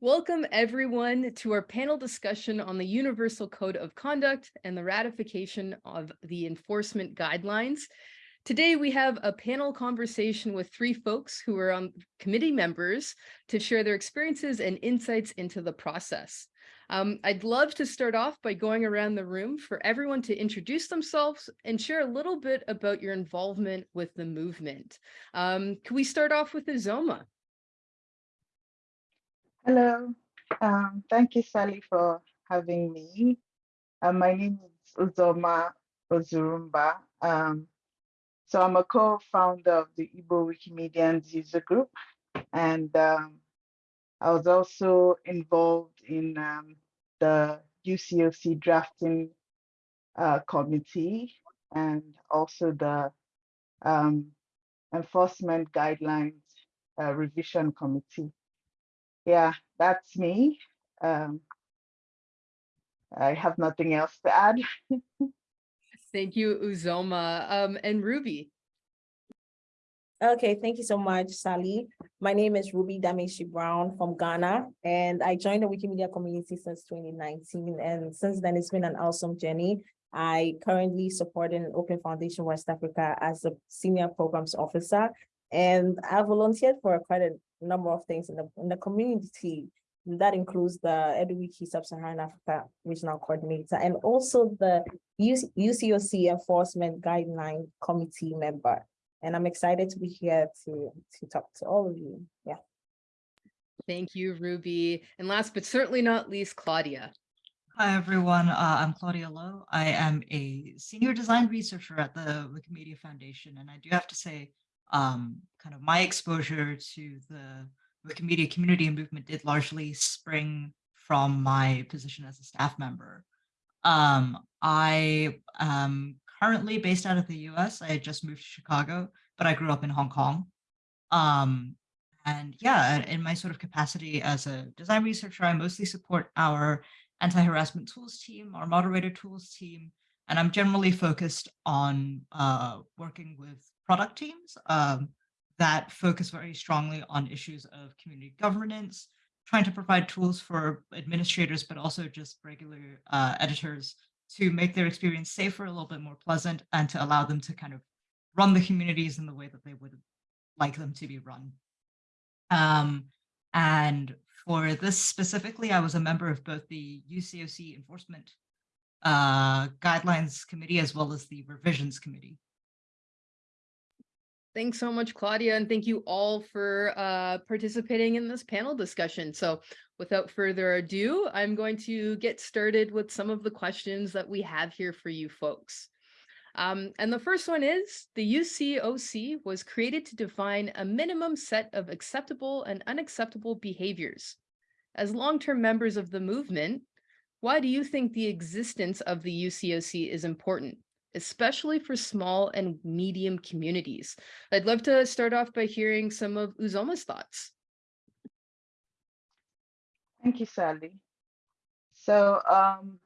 Welcome everyone to our panel discussion on the Universal Code of Conduct and the ratification of the enforcement guidelines. Today we have a panel conversation with three folks who are on committee members to share their experiences and insights into the process. Um, I'd love to start off by going around the room for everyone to introduce themselves and share a little bit about your involvement with the movement. Um, can we start off with Uzoma? Hello, um, thank you, Sally, for having me. Uh, my name is Uzoma Ozurumba. Um, so I'm a co-founder of the Igbo Wikimedians user group, and um, I was also involved in um, the UCOC drafting uh, committee and also the um, enforcement guidelines uh, revision committee yeah, that's me. Um, I have nothing else to add. Thank you, Uzoma. Um, and Ruby. Okay, thank you so much, Sally. My name is Ruby Damenshie Brown from Ghana, and I joined the Wikimedia community since 2019. And since then, it's been an awesome journey. I currently support an Open Foundation West Africa as a senior programs officer, and I volunteered for quite a number of things in the, in the community. That includes the EduWiki Sub-Saharan Africa Regional Coordinator and also the UCOC Enforcement Guideline Committee member. And I'm excited to be here to, to talk to all of you. Yeah. Thank you, Ruby. And last but certainly not least, Claudia. Hi, everyone. Uh, I'm Claudia Lo. I am a senior design researcher at the Wikimedia Foundation. And I do have to say, um, kind of my exposure to the Wikimedia community and movement did largely spring from my position as a staff member. Um, I am currently based out of the US. I had just moved to Chicago, but I grew up in Hong Kong. Um, and yeah, in my sort of capacity as a design researcher, I mostly support our anti-harassment tools team, our moderator tools team, and I'm generally focused on uh, working with product teams um, that focus very strongly on issues of community governance, trying to provide tools for administrators, but also just regular uh, editors to make their experience safer, a little bit more pleasant, and to allow them to kind of run the communities in the way that they would like them to be run. Um, and for this specifically, I was a member of both the UCOC enforcement uh, guidelines committee as well as the revisions committee. Thanks so much, Claudia, and thank you all for uh, participating in this panel discussion. So without further ado, I'm going to get started with some of the questions that we have here for you folks. Um, and the first one is, the UCOC was created to define a minimum set of acceptable and unacceptable behaviors. As long-term members of the movement, why do you think the existence of the UCOC is important? especially for small and medium communities. I'd love to start off by hearing some of Uzoma's thoughts. Thank you, Sally. So um,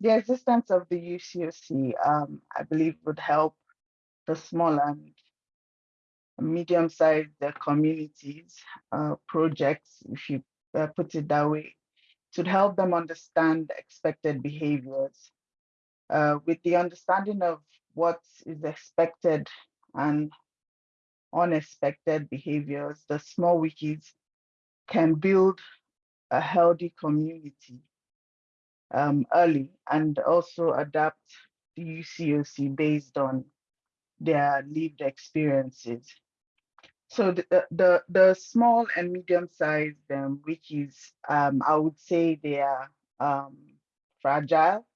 the existence of the UCOC, um, I believe would help the small and medium-sized communities, uh, projects, if you uh, put it that way, to help them understand expected behaviors uh, with the understanding of what is expected and unexpected behaviors, the small wikis can build a healthy community um, early and also adapt the UCOC based on their lived experiences. So the, the, the small and medium-sized um, wikis, um, I would say they are um, fragile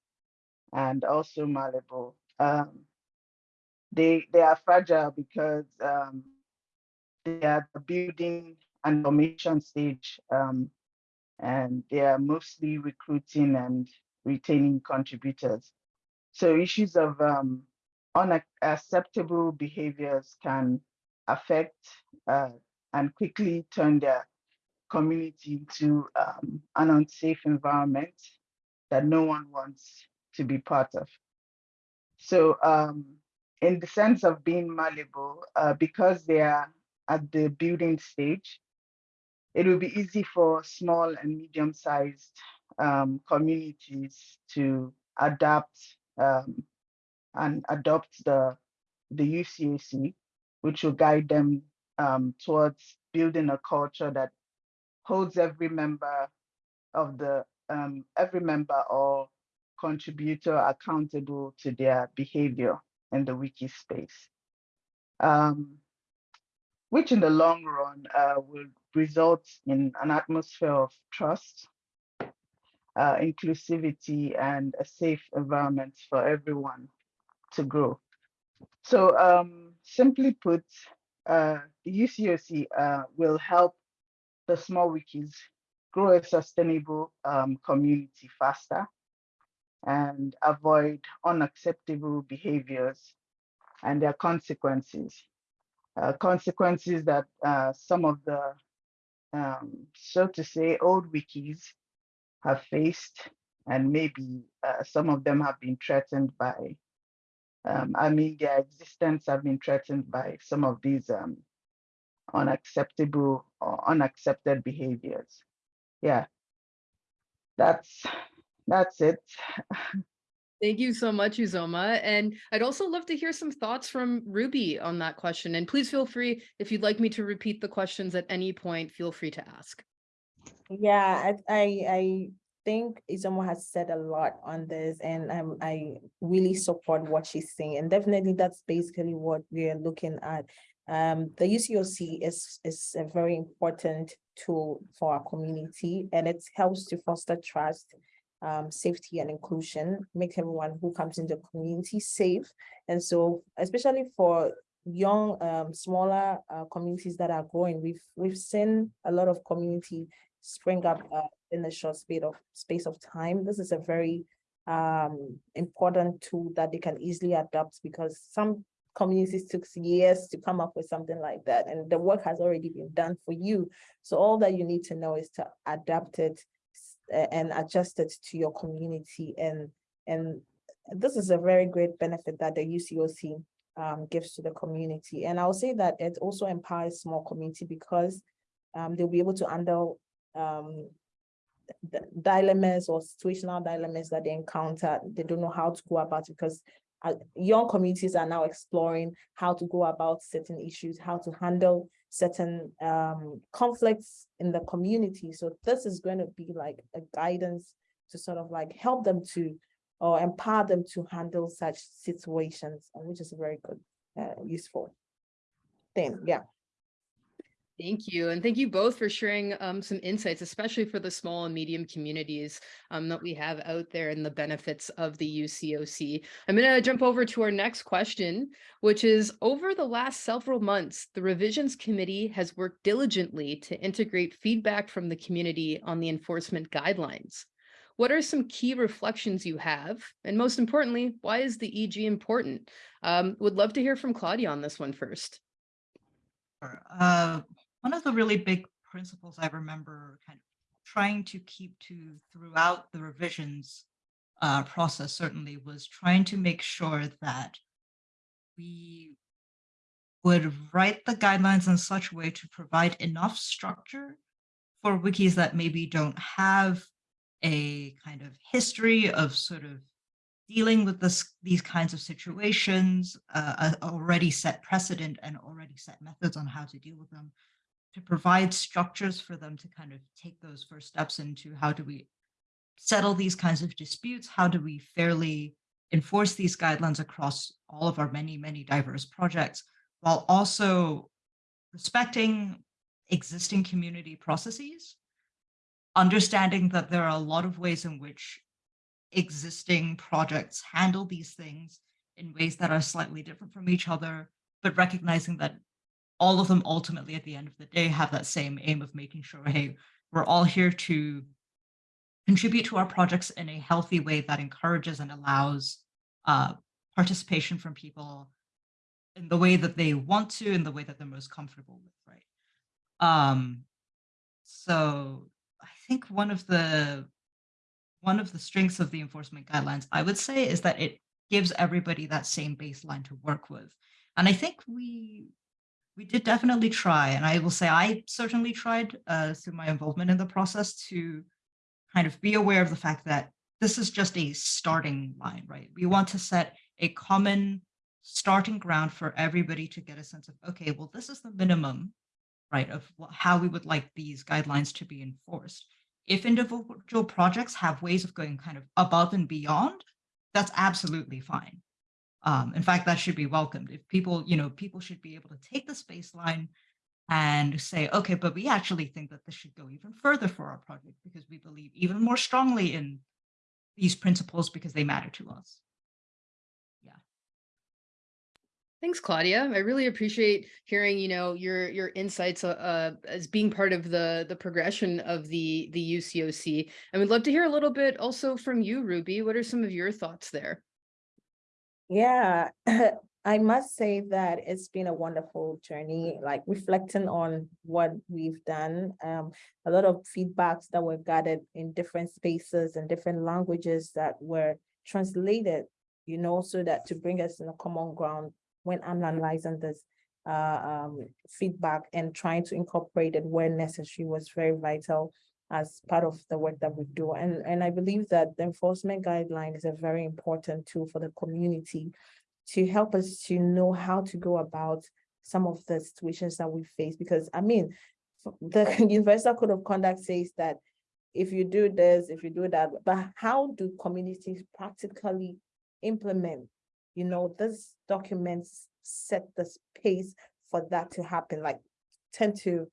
and also malleable. Um, they they are fragile because um, they are the building and formation stage, um, and they are mostly recruiting and retaining contributors. So issues of unacceptable behaviors can affect uh, and quickly turn their community into um, an unsafe environment that no one wants to be part of. So um, in the sense of being malleable, uh, because they are at the building stage, it will be easy for small and medium-sized um, communities to adapt um, and adopt the the UCOC, which will guide them um, towards building a culture that holds every member of the um, every member or contributor accountable to their behavior in the wiki space. Um, which in the long run uh, will result in an atmosphere of trust, uh, inclusivity, and a safe environment for everyone to grow. So um, simply put, uh, the UCOC uh, will help the small wikis grow a sustainable um, community faster and avoid unacceptable behaviors and their consequences. Uh, consequences that uh, some of the, um, so to say, old wikis have faced, and maybe uh, some of them have been threatened by, um, I mean, their existence have been threatened by some of these um, unacceptable or unaccepted behaviors. Yeah, that's that's it. Thank you so much, Uzoma. And I'd also love to hear some thoughts from Ruby on that question. And please feel free, if you'd like me to repeat the questions at any point, feel free to ask. Yeah, I, I, I think Uzoma has said a lot on this and I'm, I really support what she's saying. And definitely that's basically what we're looking at. Um, the UCOC is, is a very important tool for our community and it helps to foster trust um, safety and inclusion, make everyone who comes into the community safe. And so, especially for young, um, smaller uh, communities that are growing, we've we've seen a lot of community spring up uh, in a short space of space of time. This is a very um, important tool that they can easily adopt because some communities took years to come up with something like that and the work has already been done for you so all that you need to know is to adapt it and adjust it to your community. And, and this is a very great benefit that the UCOC um, gives to the community. And I'll say that it also empowers small community because um, they'll be able to handle um, dilemmas or situational dilemmas that they encounter. They don't know how to go about it because uh, young communities are now exploring how to go about certain issues, how to handle certain um, conflicts in the community. So this is going to be like a guidance to sort of like help them to or empower them to handle such situations, which is very good, uh, useful thing. Yeah. Thank you. And thank you both for sharing um, some insights, especially for the small and medium communities um, that we have out there and the benefits of the UCOC. I'm going to jump over to our next question, which is over the last several months, the revisions committee has worked diligently to integrate feedback from the community on the enforcement guidelines. What are some key reflections you have? And most importantly, why is the EG important? Um, would love to hear from Claudia on this one first. Uh, one of the really big principles I remember kind of trying to keep to throughout the revisions uh, process certainly was trying to make sure that we would write the guidelines in such a way to provide enough structure for wikis that maybe don't have a kind of history of sort of dealing with this these kinds of situations, uh, already set precedent and already set methods on how to deal with them, to provide structures for them to kind of take those first steps into how do we settle these kinds of disputes? How do we fairly enforce these guidelines across all of our many, many diverse projects while also respecting existing community processes, understanding that there are a lot of ways in which existing projects handle these things in ways that are slightly different from each other, but recognizing that all of them ultimately at the end of the day have that same aim of making sure, hey, we're all here to contribute to our projects in a healthy way that encourages and allows uh, participation from people in the way that they want to, in the way that they're most comfortable with, right? Um, so I think one of the one of the strengths of the enforcement guidelines, I would say, is that it gives everybody that same baseline to work with. And I think we we did definitely try, and I will say I certainly tried uh, through my involvement in the process to kind of be aware of the fact that this is just a starting line, right? We want to set a common starting ground for everybody to get a sense of, okay, well, this is the minimum, right, of how we would like these guidelines to be enforced. If individual projects have ways of going kind of above and beyond, that's absolutely fine. Um, in fact, that should be welcomed. If people, you know, people should be able to take this baseline and say, okay, but we actually think that this should go even further for our project because we believe even more strongly in these principles because they matter to us. Yeah. Thanks, Claudia. I really appreciate hearing, you know, your your insights uh, as being part of the the progression of the the UCOC. And we'd love to hear a little bit also from you, Ruby. What are some of your thoughts there? Yeah, I must say that it's been a wonderful journey, like reflecting on what we've done. Um, a lot of feedbacks that were gathered in different spaces and different languages that were translated, you know, so that to bring us in a common ground when I'm analyzing this uh, um, feedback and trying to incorporate it where necessary was very vital as part of the work that we do. And, and I believe that the enforcement guideline is a very important tool for the community to help us to know how to go about some of the situations that we face. Because I mean, the Universal Code of Conduct says that if you do this, if you do that, but how do communities practically implement? You know, this documents set the space for that to happen, like tend to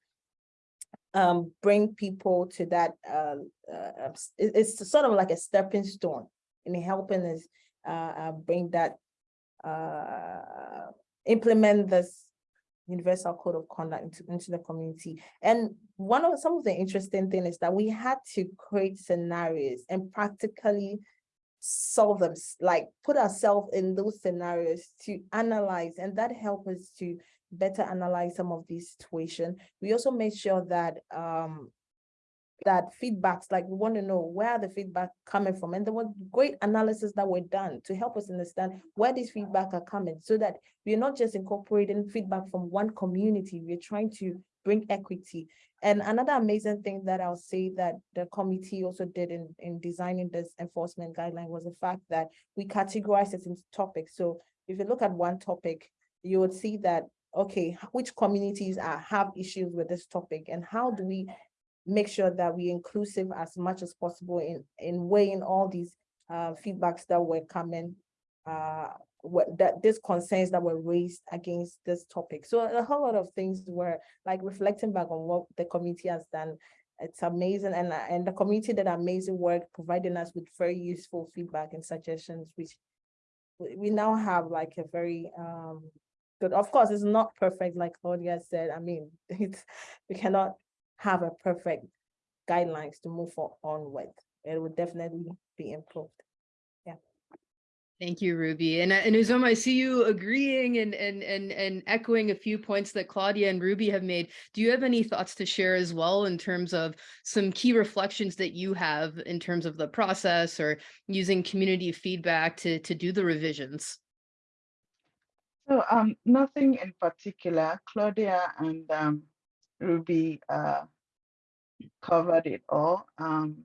um bring people to that uh, uh it's sort of like a stepping stone in helping us uh, uh bring that uh implement this universal code of conduct into, into the community. And one of some of the interesting thing is that we had to create scenarios and practically solve them like put ourselves in those scenarios to analyze and that help us to better analyze some of these situations. We also made sure that um that feedbacks, like we want to know where the feedback coming from. And there was great analysis that were done to help us understand where these feedback are coming so that we're not just incorporating feedback from one community, we're trying to bring equity. And another amazing thing that I'll say that the committee also did in, in designing this enforcement guideline was the fact that we categorized it into topics. So if you look at one topic, you would see that, okay, which communities are, have issues with this topic and how do we make sure that we inclusive as much as possible in, in weighing all these uh, feedbacks that were coming, uh, what, that these concerns that were raised against this topic. So a whole lot of things were like reflecting back on what the committee has done. It's amazing and, uh, and the community did amazing work, providing us with very useful feedback and suggestions, which we, we now have like a very um good, of course, it's not perfect, like Claudia said. I mean, it's, we cannot have a perfect guidelines to move on with. It would definitely be improved. Yeah. Thank you, Ruby. And, uh, and Uzoma, I see you agreeing and, and, and, and echoing a few points that Claudia and Ruby have made. Do you have any thoughts to share as well in terms of some key reflections that you have in terms of the process or using community feedback to, to do the revisions? So um, nothing in particular. Claudia and um, Ruby uh, covered it all. Um,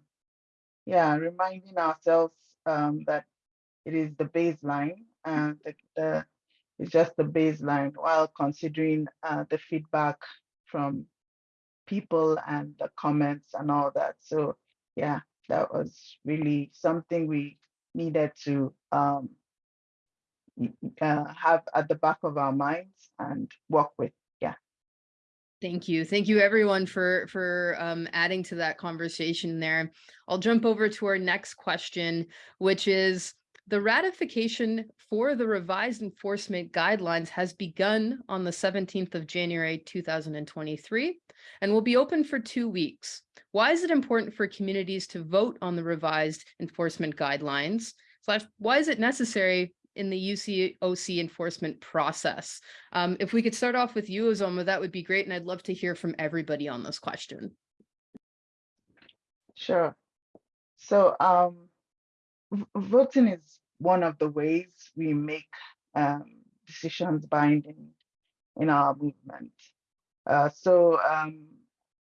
yeah, reminding ourselves um, that it is the baseline and the, the it's just the baseline while considering uh, the feedback from people and the comments and all that. So yeah, that was really something we needed to um, uh, have at the back of our minds and work with. Yeah. Thank you. Thank you everyone for for um adding to that conversation there. I'll jump over to our next question, which is the ratification for the revised enforcement guidelines has begun on the 17th of January 2023 and will be open for two weeks. Why is it important for communities to vote on the revised enforcement guidelines? Slash, why is it necessary in the UCOC enforcement process? Um, if we could start off with you, Uzoma, that would be great. And I'd love to hear from everybody on this question. Sure. So um, voting is one of the ways we make um, decisions binding in our movement. Uh, so um,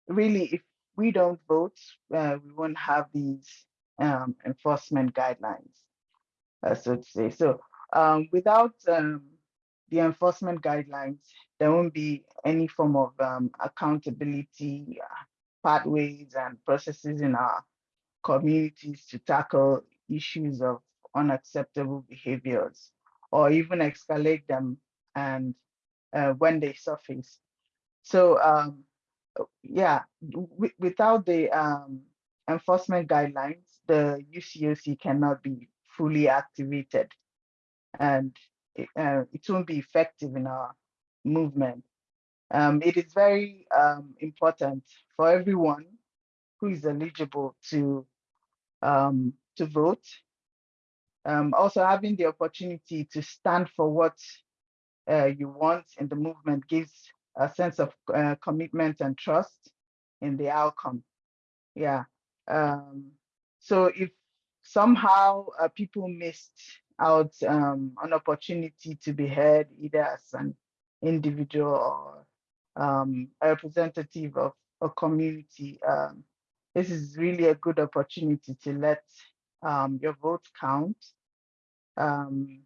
really, if we don't vote, uh, we won't have these um, enforcement guidelines, uh, so to say. So um, without um, the enforcement guidelines, there won't be any form of um, accountability uh, pathways and processes in our communities to tackle issues of unacceptable behaviors or even escalate them and uh, when they surface. So um, yeah, without the um, enforcement guidelines, the UCOC cannot be fully activated and it, uh, it won't be effective in our movement. Um, it is very um, important for everyone who is eligible to um, to vote. Um, also having the opportunity to stand for what uh, you want in the movement gives a sense of uh, commitment and trust in the outcome. Yeah. Um, so if somehow uh, people missed out um, an opportunity to be heard either as an individual or um, a representative of a community, um, this is really a good opportunity to let um, your vote count. Um,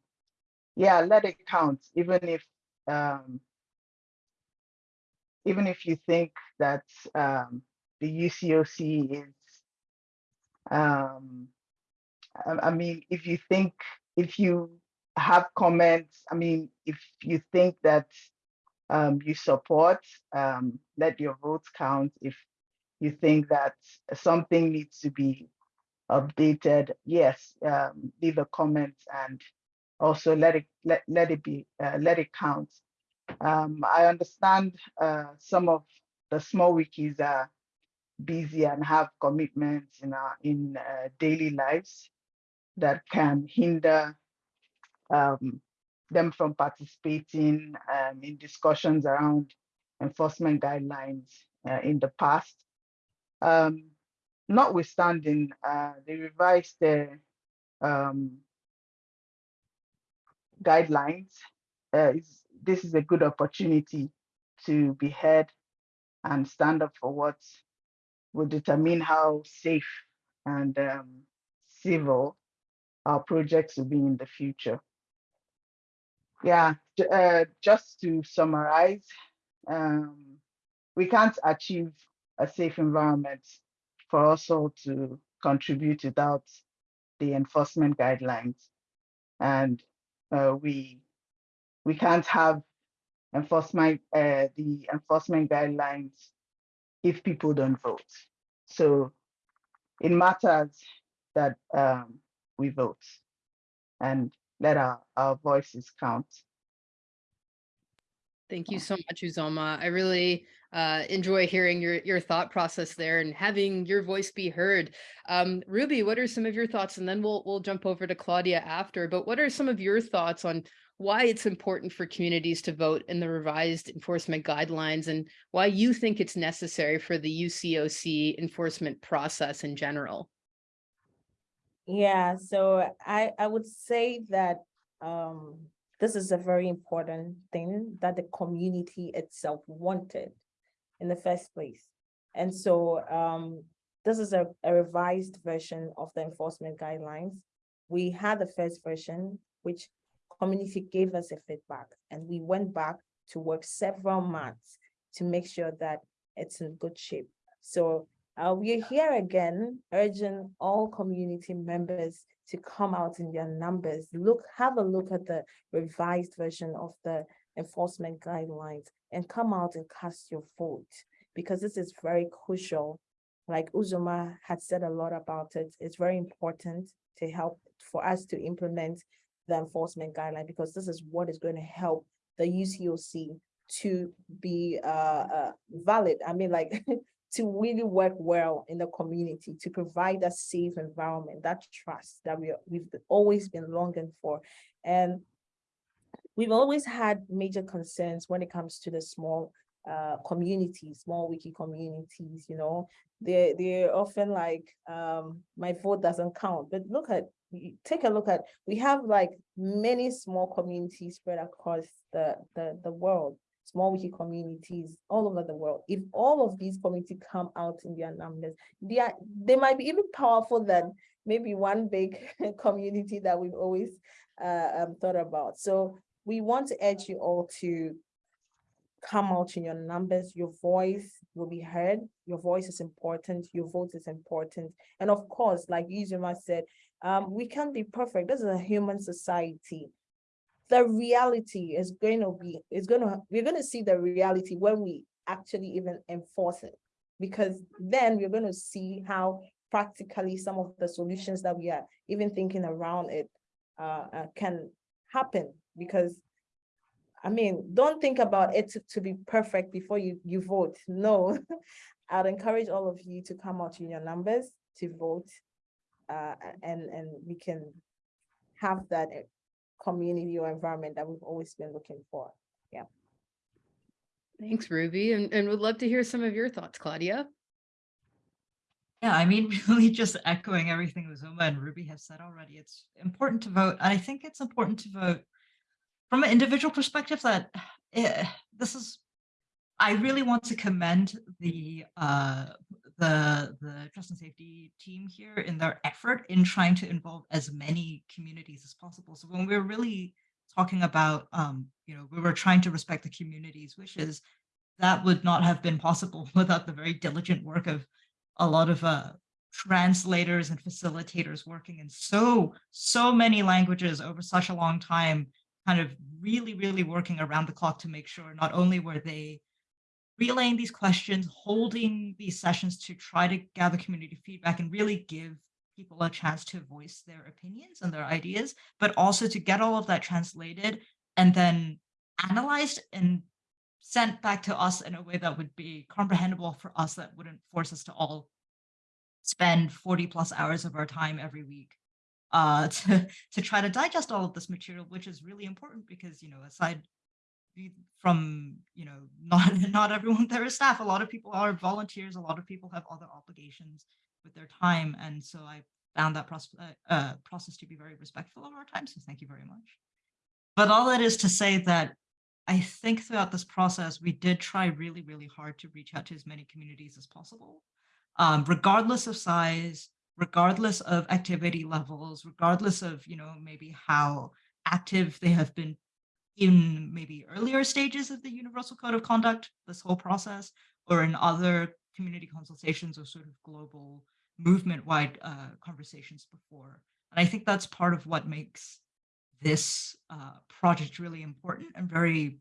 yeah, let it count, even if um, even if you think that the UCOC is, I mean, if you think, if you have comments, I mean, if you think that um, you support, um, let your votes count. If you think that something needs to be updated, yes, um, leave a comment and also let it let, let it be uh, let it count. Um, I understand uh, some of the small wikis are busy and have commitments in our in uh, daily lives that can hinder um, them from participating um, in discussions around enforcement guidelines uh, in the past. Um, notwithstanding, uh, the revised uh, um, guidelines, uh, is, this is a good opportunity to be heard and stand up for what will determine how safe and um, civil our projects will be in the future. Yeah, uh, just to summarize, um, we can't achieve a safe environment for us all to contribute without the enforcement guidelines. And uh, we we can't have enforcement uh, the enforcement guidelines if people don't vote. So it matters that um, we vote and let our, our voices count. Thank you so much, Uzoma. I really uh, enjoy hearing your your thought process there and having your voice be heard. Um, Ruby, what are some of your thoughts? And then we'll we'll jump over to Claudia after. But what are some of your thoughts on why it's important for communities to vote in the revised enforcement guidelines and why you think it's necessary for the UCOC enforcement process in general? Yeah, so I, I would say that um, this is a very important thing that the community itself wanted in the first place. And so um, this is a, a revised version of the enforcement guidelines. We had the first version, which community gave us a feedback, and we went back to work several months to make sure that it's in good shape. So uh, we're here again, urging all community members to come out in their numbers. Look, have a look at the revised version of the enforcement guidelines and come out and cast your vote because this is very crucial. Like Uzoma had said a lot about it, it's very important to help for us to implement the enforcement guideline because this is what is going to help the UCOC to be uh, uh, valid. I mean, like to really work well in the community, to provide a safe environment, that trust that we, we've always been longing for. And we've always had major concerns when it comes to the small uh, communities, small wiki communities, you know, they they're often like, um, my vote doesn't count. But look at, take a look at, we have like many small communities spread across the, the, the world. Small wiki communities all over the world. If all of these communities come out in their numbers, they are, they might be even powerful than maybe one big community that we've always uh, um, thought about. So we want to urge you all to come out in your numbers, your voice will be heard, your voice is important, your vote is important. And of course, like Uzoma said, um, we can't be perfect. This is a human society. The reality is going to be, is going to, we're going to see the reality when we actually even enforce it. Because then we're going to see how practically some of the solutions that we are even thinking around it uh, uh, can happen. Because I mean, don't think about it to, to be perfect before you, you vote. No, I'd encourage all of you to come out in your numbers to vote. Uh, and, and we can have that community or environment that we've always been looking for. Yeah. Thanks, Ruby, and, and would love to hear some of your thoughts, Claudia. Yeah, I mean, really just echoing everything Uzoma and Ruby have said already. It's important to vote. I think it's important to vote from an individual perspective that eh, this is, I really want to commend the uh, the the trust and safety team here in their effort in trying to involve as many communities as possible. So when we're really talking about, um, you know, we were trying to respect the community's wishes, that would not have been possible without the very diligent work of a lot of uh, translators and facilitators working in so, so many languages over such a long time, kind of really, really working around the clock to make sure not only were they relaying these questions, holding these sessions to try to gather community feedback and really give people a chance to voice their opinions and their ideas, but also to get all of that translated and then analyzed and sent back to us in a way that would be comprehensible for us that wouldn't force us to all spend 40 plus hours of our time every week uh, to, to try to digest all of this material, which is really important because, you know, aside from, you know, not, not everyone there is staff, a lot of people are volunteers, a lot of people have other obligations with their time. And so I found that process, uh, uh, process to be very respectful of our time. So thank you very much. But all that is to say that I think throughout this process, we did try really, really hard to reach out to as many communities as possible, um, regardless of size, regardless of activity levels, regardless of, you know, maybe how active they have been in maybe earlier stages of the Universal Code of Conduct, this whole process, or in other community consultations or sort of global movement-wide uh, conversations before. And I think that's part of what makes this uh, project really important and very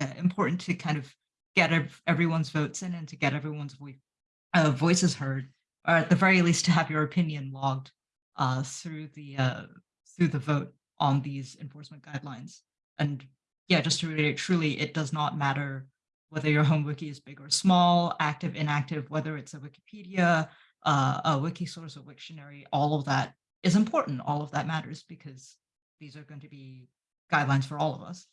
uh, important to kind of get ev everyone's votes in and to get everyone's vo uh, voices heard, or at the very least to have your opinion logged uh, through the uh, through the vote on these enforcement guidelines. And yeah, just to reiterate, truly, it does not matter whether your home wiki is big or small, active, inactive, whether it's a Wikipedia, uh, a Wikisource, a Wiktionary, all of that is important. All of that matters because these are going to be guidelines for all of us.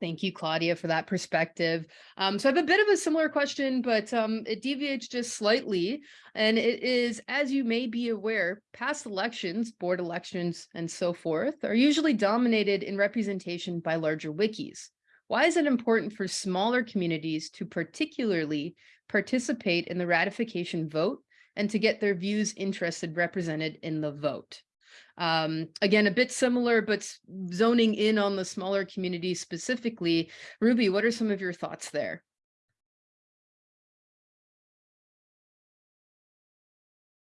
Thank you, Claudia, for that perspective. Um, so I have a bit of a similar question, but um, it deviates just slightly. And it is, as you may be aware, past elections, board elections, and so forth, are usually dominated in representation by larger wikis. Why is it important for smaller communities to particularly participate in the ratification vote and to get their views interested represented in the vote? Um, again, a bit similar, but zoning in on the smaller community specifically. Ruby, what are some of your thoughts there?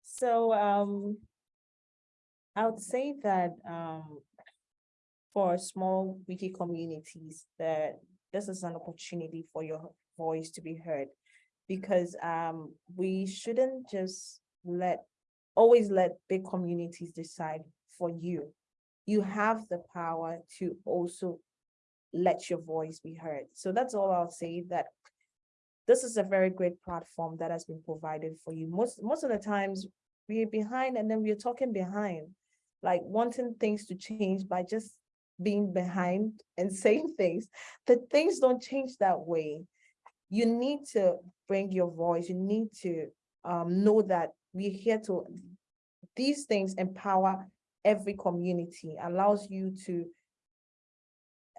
So um, I would say that um, for small wiki communities, that this is an opportunity for your voice to be heard because um, we shouldn't just let always let big communities decide for you. You have the power to also let your voice be heard. So that's all I'll say that this is a very great platform that has been provided for you. Most, most of the times we're behind and then we're talking behind, like wanting things to change by just being behind and saying things. The things don't change that way. You need to bring your voice. You need to um, know that we're here to, these things empower every community, allows you to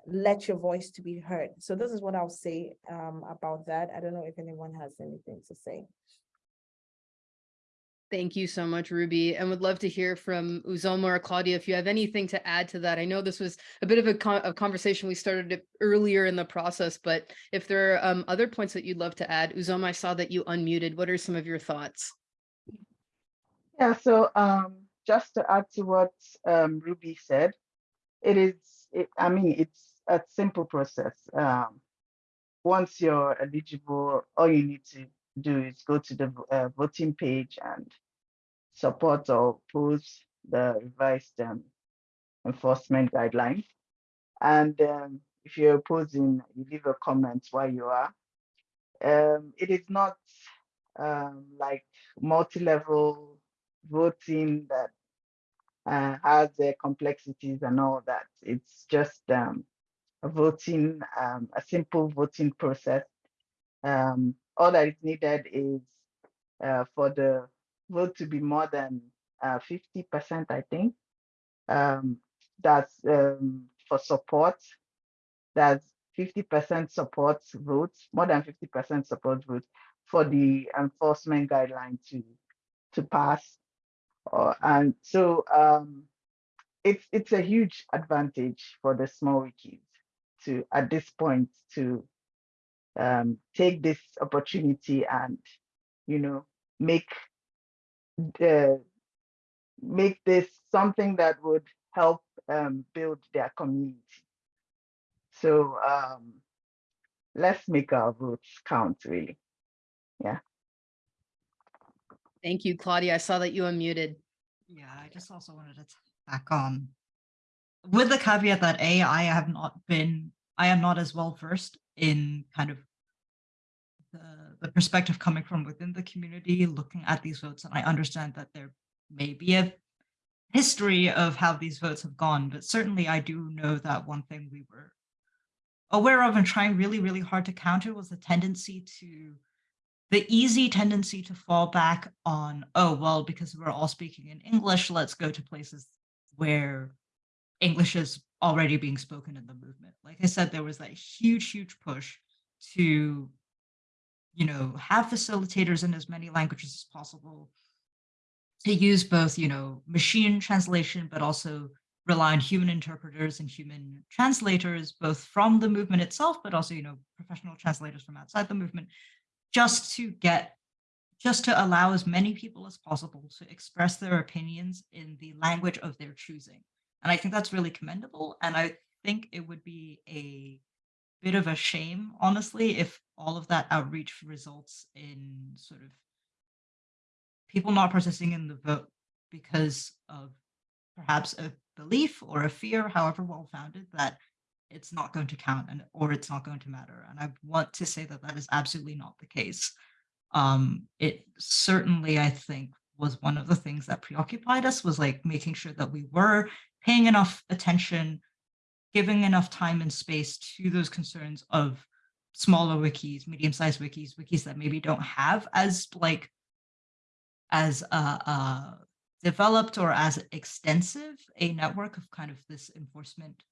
let your voice to be heard. So this is what I'll say um, about that. I don't know if anyone has anything to say. Thank you so much, Ruby, and would love to hear from Uzoma or Claudia if you have anything to add to that. I know this was a bit of a, con- a conversation we started earlier in the process, but if there are um, other points that you'd love to add, Uzoma, I saw that you unmuted. What are some of your thoughts? Yeah, so um, just to add to what um, Ruby said, it is, it, I mean, it's a simple process. Um, once you're eligible, all you need to do is go to the uh, voting page and support or oppose the revised um, enforcement guidelines. And um, if you're opposing, you leave a comment why you are. Um, it is not um, like multi-level voting that uh, has the complexities and all that. It's just um, a voting, um, a simple voting process. Um, all that is needed is uh, for the vote to be more than uh, 50%, I think. Um, that's um, for support. That's 50% support votes, more than 50% support votes for the enforcement guideline to to pass. Uh, and so um, it's it's a huge advantage for the small wikis to at this point to um, take this opportunity and you know make the make this something that would help um, build their community. So um, let's make our votes count, really. Yeah. Thank you, Claudia. I saw that you unmuted. Yeah, I just also wanted to back on with the caveat that A, I have not been, I am not as well versed in kind of the, the perspective coming from within the community, looking at these votes, and I understand that there may be a history of how these votes have gone, but certainly I do know that one thing we were aware of and trying really, really hard to counter was the tendency to the easy tendency to fall back on, oh, well, because we're all speaking in English, let's go to places where English is already being spoken in the movement. Like I said, there was that huge, huge push to, you know, have facilitators in as many languages as possible, to use both, you know, machine translation, but also rely on human interpreters and human translators, both from the movement itself, but also, you know, professional translators from outside the movement, just to get, just to allow as many people as possible to express their opinions in the language of their choosing. And I think that's really commendable. And I think it would be a bit of a shame, honestly, if all of that outreach results in sort of people not participating in the vote because of perhaps a belief or a fear, however well founded, that it's not going to count and or it's not going to matter. And I want to say that that is absolutely not the case. Um, it certainly, I think, was one of the things that preoccupied us was like making sure that we were paying enough attention, giving enough time and space to those concerns of smaller wikis, medium-sized wikis, wikis that maybe don't have as like as uh, uh, developed or as extensive a network of kind of this enforcement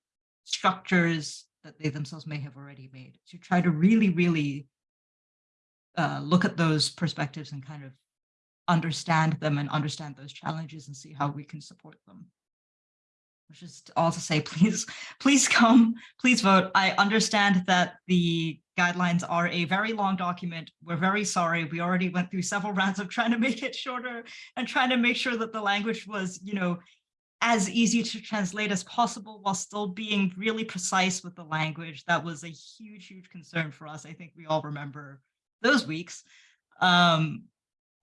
structures that they themselves may have already made to try to really, really uh, look at those perspectives and kind of understand them and understand those challenges and see how we can support them. Which is all to say, please, please come, please vote. I understand that the guidelines are a very long document. We're very sorry. We already went through several rounds of trying to make it shorter and trying to make sure that the language was, you know, as easy to translate as possible while still being really precise with the language. That was a huge, huge concern for us. I think we all remember those weeks. Um,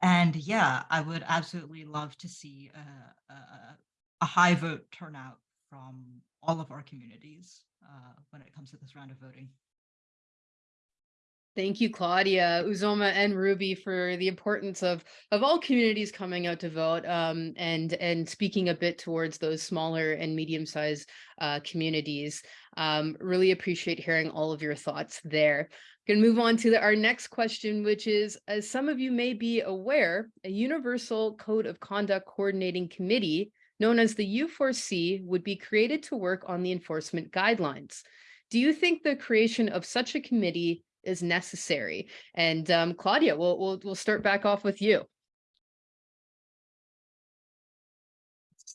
and yeah, I would absolutely love to see a, a, a high vote turnout from all of our communities uh, when it comes to this round of voting. Thank you, Claudia, Uzoma, and Ruby for the importance of of all communities coming out to vote um, and and speaking a bit towards those smaller and medium-sized uh, communities. Um, really appreciate hearing all of your thoughts there. Going to move on to the, our next question, which is, as some of you may be aware, a Universal Code of Conduct Coordinating Committee, known as the U4C, would be created to work on the enforcement guidelines. do you think the creation of such a committee is necessary? And um, Claudia, we'll, we'll, we'll start back off with you.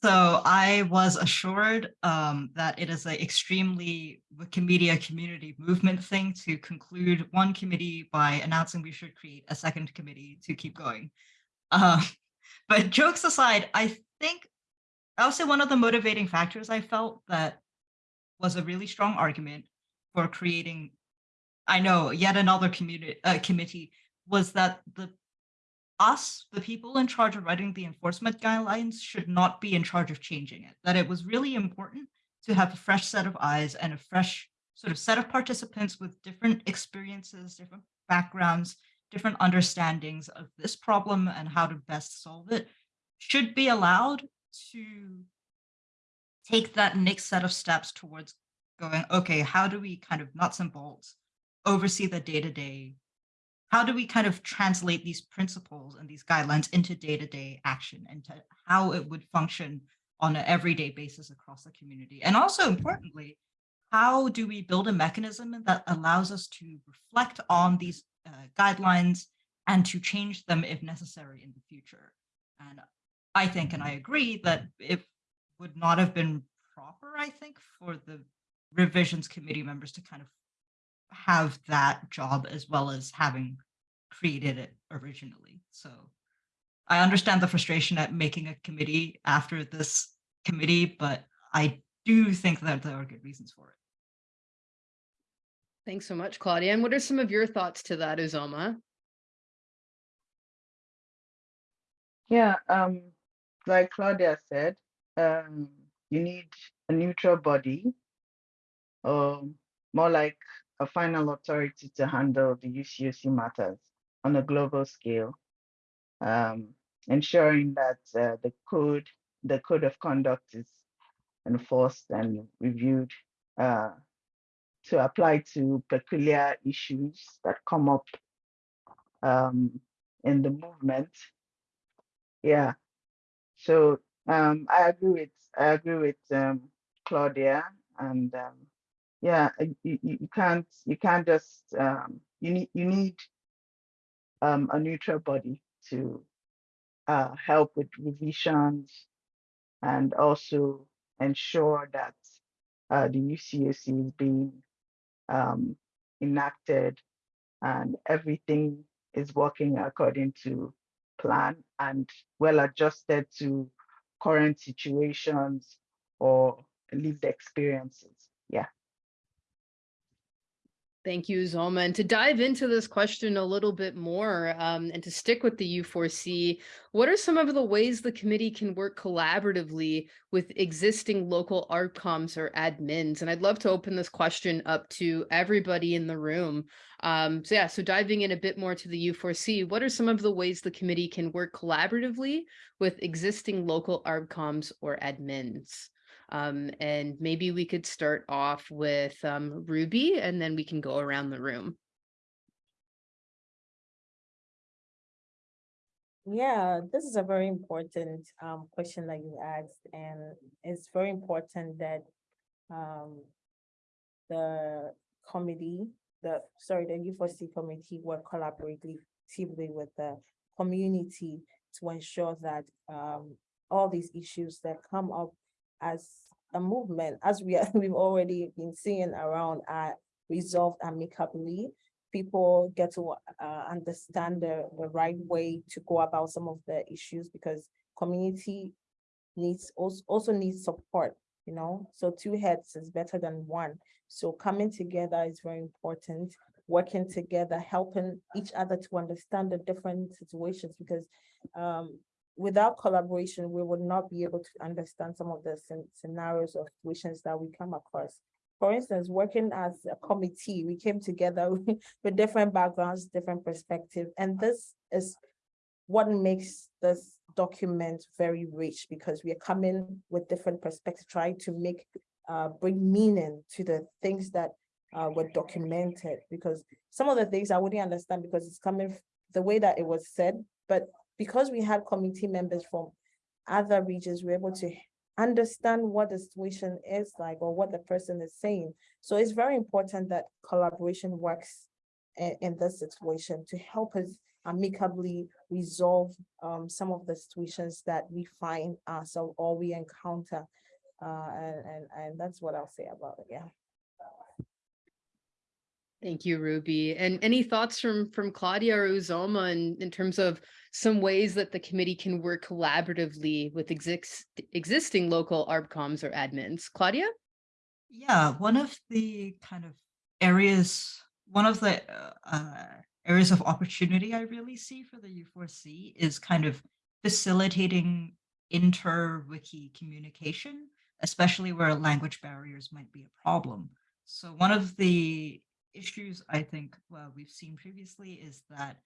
So I was assured um, that it is an extremely Wikimedia community movement thing to conclude one committee by announcing we should create a second committee to keep going. Uh, but jokes aside, I think I would say one of the motivating factors I felt that was a really strong argument for creating, I know, yet another community uh, committee was that the us, the people in charge of writing the enforcement guidelines should not be in charge of changing it, that it was really important to have a fresh set of eyes and a fresh sort of set of participants with different experiences, different backgrounds, different understandings of this problem and how to best solve it should be allowed to take that next set of steps towards going, okay, how do we kind of nuts and bolts oversee the day-to-day how do we kind of translate these principles and these guidelines into day-to-day action and to how it would function on an everyday basis across the community? And also importantly, how do we build a mechanism that allows us to reflect on these uh, guidelines and to change them if necessary in the future? And I think, and I agree that it would not have been proper, I think, for the revisions committee members to kind of have that job as well as having created it originally. So I understand the frustration at making a committee after this committee, but I do think that there are good reasons for it. Thanks so much, Claudia. And what are some of your thoughts to that, Uzoma? Yeah, um, like Claudia said, um, you need a neutral body, or more like a final authority to handle the UCOC matters on a global scale, um, ensuring that uh, the code, the code of conduct is enforced and reviewed uh, to apply to peculiar issues that come up um, in the movement. Yeah, so um, I agree with I agree with um, Claudia, and um, yeah, you, you can't you can't just um, you need you need um, a neutral body to uh, help with revisions and also ensure that uh, the UCOC is being um, enacted and everything is working according to plan and well adjusted to current situations or lived experiences. Yeah. Thank you, Zoma. And to dive into this question a little bit more um, and to stick with the U4C, what are some of the ways the committee can work collaboratively with existing local ARBCOMs or admins? And I'd love to open this question up to everybody in the room. Um, so yeah, so diving in a bit more to the U4C, what are some of the ways the committee can work collaboratively with existing local ARBCOMs or admins? Um, and maybe we could start off with um, Ruby and then we can go around the room. Yeah, this is a very important um, question that you asked, and it's very important that um, the committee, the sorry, the U4C committee work collaboratively with the community to ensure that um, all these issues that come up as a movement, as we are, we've already been seeing around, are resolved amicably. People get to uh, understand the, the right way to go about some of the issues because community needs also, also needs support, you know, so two heads is better than one. So coming together is very important, working together, helping each other to understand the different situations because um, without collaboration, we would not be able to understand some of the scenarios or situations that we come across. For instance, working as a committee, we came together with different backgrounds, different perspectives, and this is what makes this document very rich because we are coming with different perspectives, trying to make uh, bring meaning to the things that uh, were documented. Because some of the things I wouldn't understand because it's coming the way that it was said, but because we had committee members from other regions, we were able to understand what the situation is like or what the person is saying. So it's very important that collaboration works in, in this situation to help us amicably resolve um, some of the situations that we find ourselves or we encounter. Uh, and, and, and that's what I'll say about it, yeah. Thank you, Ruby. And any thoughts from from Claudia or Uzoma in, in terms of some ways that the committee can work collaboratively with exist, existing local ARBCOMs or admins? Claudia? Yeah, one of the kind of areas, one of the uh, uh, areas of opportunity I really see for the U4C is kind of facilitating inter-wiki communication, especially where language barriers might be a problem. So one of the issues I think well, we've seen previously is that,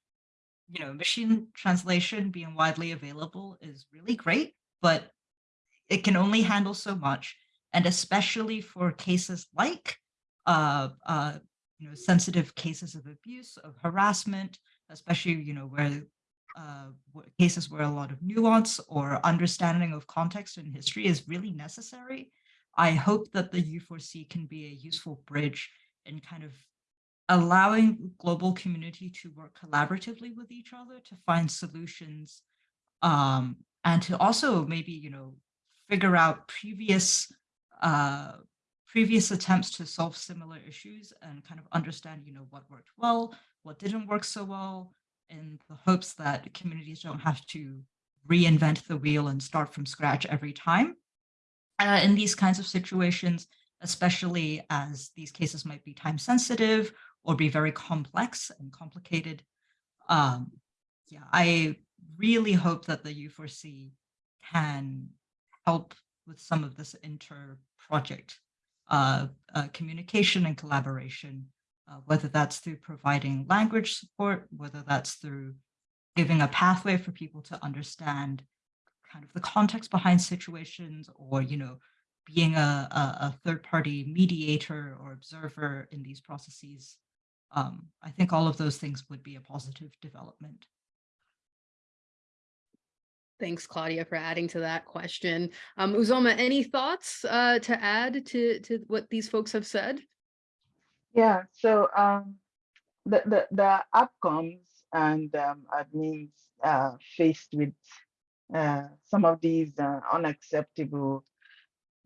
you know, machine translation being widely available is really great, but it can only handle so much. And especially for cases like, uh, uh, you know, sensitive cases of abuse, of harassment, especially, you know, where uh, cases where a lot of nuance or understanding of context and history is really necessary. I hope that the U4C can be a useful bridge in kind of allowing global community to work collaboratively with each other to find solutions um, and to also maybe, you know, figure out previous uh, previous attempts to solve similar issues and kind of understand, you know, what worked well, what didn't work so well, in the hopes that communities don't have to reinvent the wheel and start from scratch every time. Uh, in these kinds of situations, especially as these cases might be time sensitive or be very complex and complicated. Um, yeah, I really hope that the U4C can help with some of this inter-project uh, uh, communication and collaboration, uh, whether that's through providing language support, whether that's through giving a pathway for people to understand kind of the context behind situations or, you know, being a, a, a third party mediator or observer in these processes um, I think all of those things would be a positive development. Thanks, Claudia, for adding to that question. Um, Uzoma, any thoughts uh, to add to, to what these folks have said? Yeah, so um, the, the, the ARBCOMs and um, admins uh, faced with uh, some of these uh, unacceptable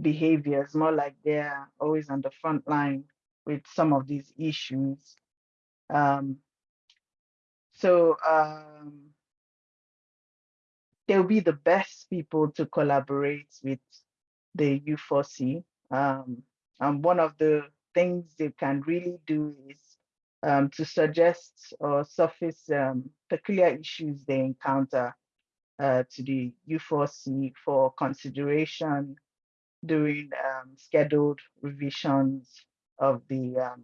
behaviors, more like they're always on the front line with some of these issues. Um, so um, they'll be the best people to collaborate with the U4C. Um, and one of the things they can really do is um, to suggest or surface um, peculiar issues they encounter uh, to the U4C for consideration during um, scheduled revisions of the um,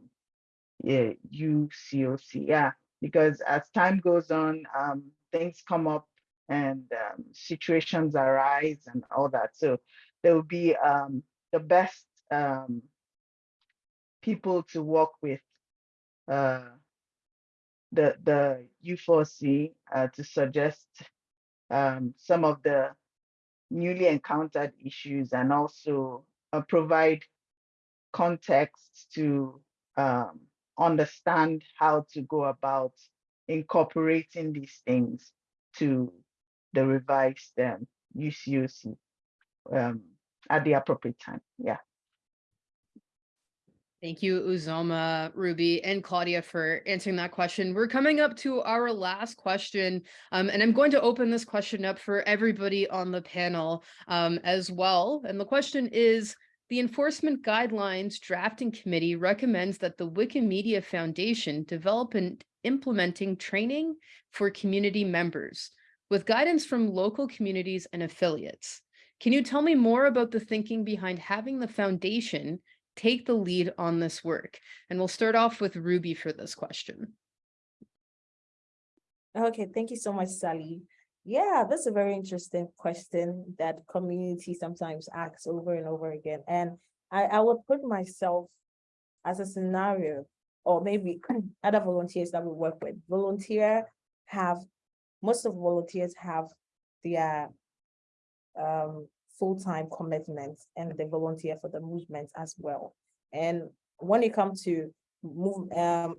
yeah, UCOC. Yeah, because as time goes on, um, things come up and um, situations arise and all that. So there will be um, the best um, people to work with uh, the the U4C uh, to suggest um, some of the newly encountered issues and also uh, provide context to um, understand how to go about incorporating these things to the revised um, UCOC um, at the appropriate time. Yeah. Thank you, Uzoma, Ruby, and Claudia for answering that question. We're coming up to our last question, um, and I'm going to open this question up for everybody on the panel um, as well. And the question is, the Enforcement Guidelines Drafting Committee recommends that the Wikimedia Foundation develop and implementing training for community members with guidance from local communities and affiliates. Can you tell me more about the thinking behind having the foundation take the lead on this work? And we'll start off with Ruby for this question. Okay, thank you so much, Sally. Yeah, that's a very interesting question that community sometimes asks over and over again. And I, I would put myself as a scenario, or maybe other volunteers that we work with. Volunteer have, most of volunteers have their um, full-time commitment and they volunteer for the movement as well. And when it comes to move, um,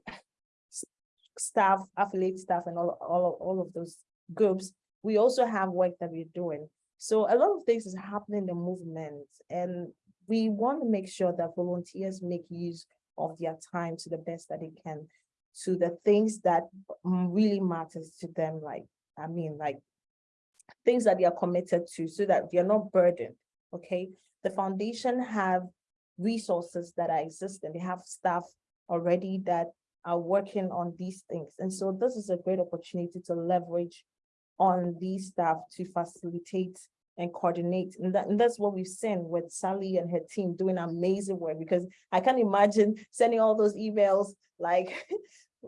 staff, affiliate staff and all, all, all of those groups, we also have work that we're doing. So a lot of things is happening in the movement and we want to make sure that volunteers make use of their time to the best that they can to the things that really matters to them, like, I mean, like things that they are committed to so that they are not burdened, okay? The foundation have resources that are existing. They have staff already that are working on these things. And so this is a great opportunity to leverage on these staff to facilitate and coordinate. And that, and that's what we've seen with Sally and her team doing amazing work because I can't imagine sending all those emails like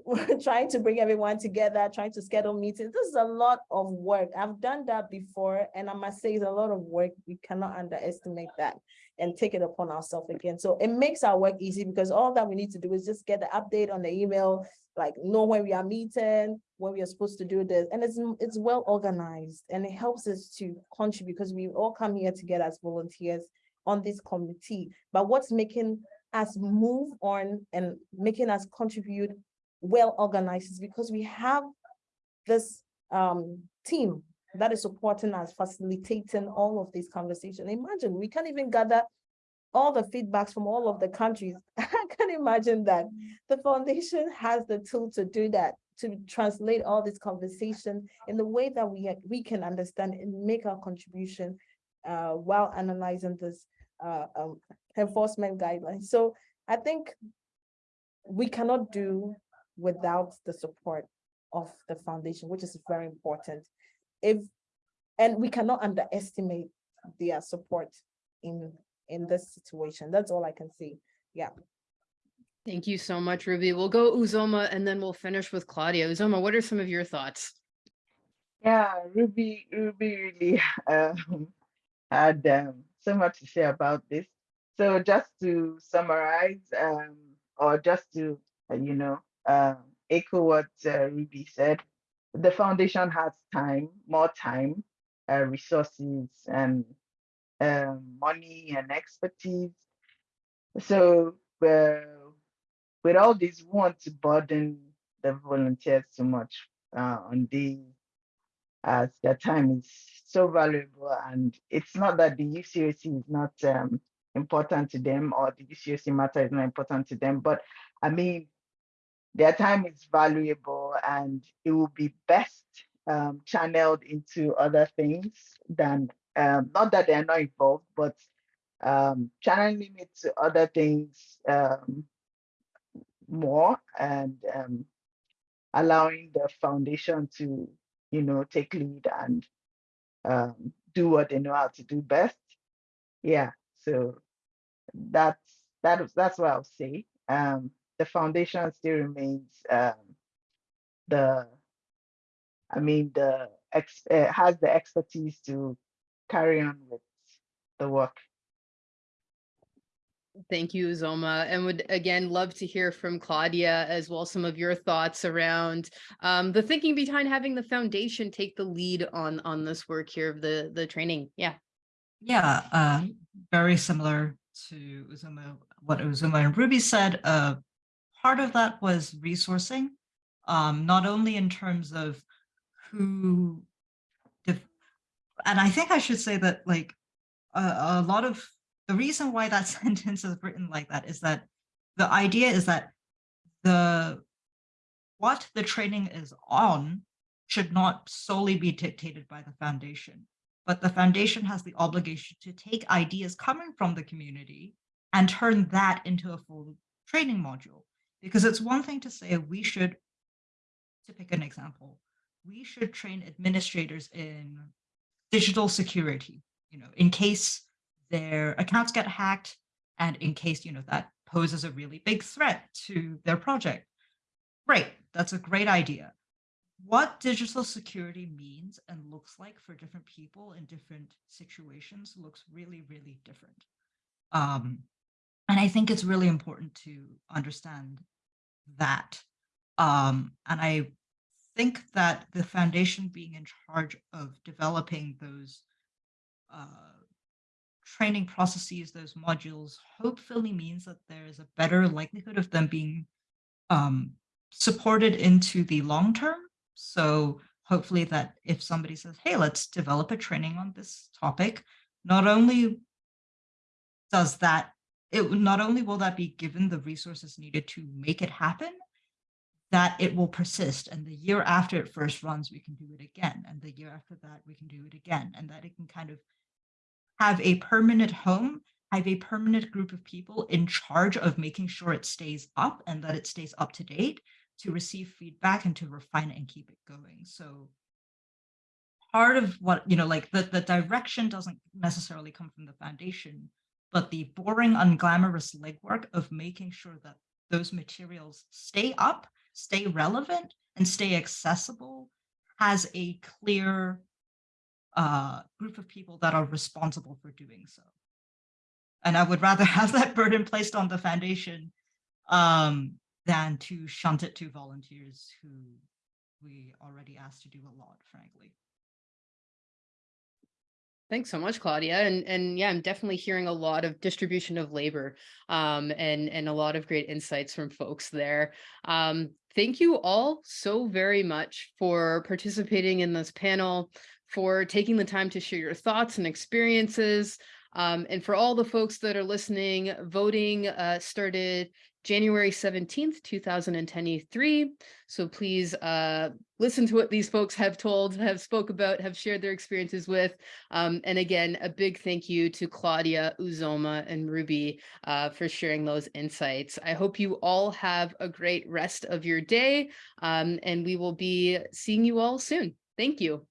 trying to bring everyone together, trying to schedule meetings. This is a lot of work. I've done that before and I must say it's a lot of work. We cannot underestimate that and take it upon ourselves again. So it makes our work easy because all that we need to do is just get the update on the email, like know when we are meeting, when we are supposed to do this. And it's, it's well organized and it helps us to contribute because we all come here together as volunteers on this committee. But what's making us move on and making us contribute well organized is because we have this um team that is supporting us, facilitating all of these conversations. Imagine, we can't even gather all the feedbacks from all of the countries. I can imagine that. The foundation has the tool to do that, to translate all this conversation in the way that we, we can understand and make our contribution uh, while analyzing this uh, um, enforcement guidelines. So I think we cannot do without the support of the foundation, which is very important. If, and we cannot underestimate their support in, in this situation. That's all I can say. Yeah. Thank you so much, Ruby. We'll go Uzoma and then we'll finish with Claudia. Uzoma, what are some of your thoughts? Yeah, Ruby, Ruby really um, had um, so much to say about this. So just to summarize, um, or just to, uh, you know, uh, echo what uh, Ruby said, the foundation has time, more time, uh, resources, and um, money and expertise. So uh, with all this, we want to burden the volunteers too much uh, on the as their time is so valuable and it's not that the UCOC is not um, important to them or the UCOC matter is not important to them, but I mean, their time is valuable and it will be best um, channeled into other things than, um, not that they're not involved, but um, channeling it to other things um, more and um, allowing the foundation to, you know, take lead and um, do what they know how to do best. Yeah, so that's that is that's what I'll say. Um, the foundation still remains um, the, I mean, the ex uh, has the expertise to carry on with the work. Thank you, Zoma. and would again love to hear from Claudia as well, some of your thoughts around um, the thinking behind having the foundation take the lead on on this work here of the the training. Yeah. Yeah, uh, very similar to Uzoma, what Uzoma and Ruby said. Uh, part of that was resourcing, um, not only in terms of who, and I think I should say that like a, a lot of the reason why that sentence is written like that is that the idea is that the what the training is on should not solely be dictated by the foundation, but the foundation has the obligation to take ideas coming from the community and turn that into a full training module. Because it's one thing to say we should, to pick an example, we should train administrators in digital security, you know, in case their accounts get hacked and in case, you know, that poses a really big threat to their project. Great, that's a great idea. What digital security means and looks like for different people in different situations looks really, really different. Um, and I think it's really important to understand that. Um, and I think that the foundation being in charge of developing those uh, training processes, those modules, hopefully means that there is a better likelihood of them being um, supported into the long term. So hopefully that if somebody says, hey, let's develop a training on this topic, not only does that, it not only will that be given the resources needed to make it happen, that it will persist. And the year after it first runs, we can do it again. And the year after that, we can do it again. And that it can kind of have a permanent home, have a permanent group of people in charge of making sure it stays up and that it stays up to date to receive feedback and to refine it and keep it going. So part of what, you know, like the, the direction doesn't necessarily come from the foundation, but the boring, unglamorous legwork of making sure that those materials stay up, stay relevant, and stay accessible has a clear uh, group of people that are responsible for doing so. And I would rather have that burden placed on the foundation um, than to shunt it to volunteers who we already asked to do a lot, frankly. Thanks so much, Claudia. And and yeah, I'm definitely hearing a lot of distribution of labor um, and and a lot of great insights from folks there. Um, thank you all so very much for participating in this panel, for taking the time to share your thoughts and experiences. Um, and for all the folks that are listening, voting uh, started January 17th, 2023. So please uh, listen to what these folks have told, have spoke about, have shared their experiences with. Um, and again, a big thank you to Claudia, Uzoma, and Ruby uh, for sharing those insights. I hope you all have a great rest of your day, um, and we will be seeing you all soon. Thank you.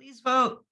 Please vote.